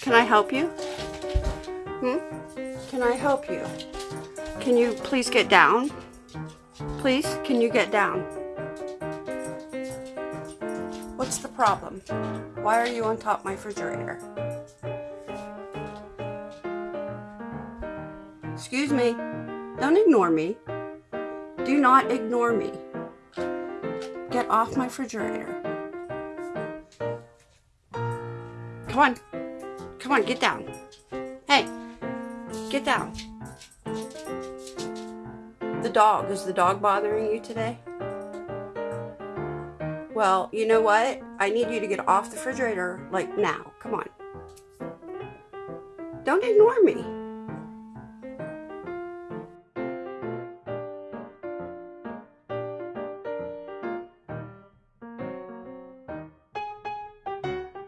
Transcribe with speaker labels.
Speaker 1: Can I help you? Hmm? Can I help you? Can you please get down? Please, can you get down? What's the problem? Why are you on top of my refrigerator? Excuse me. Don't ignore me. Do not ignore me. Get off my refrigerator. Come on. Come on, get down. Hey, get down. The dog. Is the dog bothering you today? Well, you know what? I need you to get off the refrigerator, like now. Come on. Don't ignore me.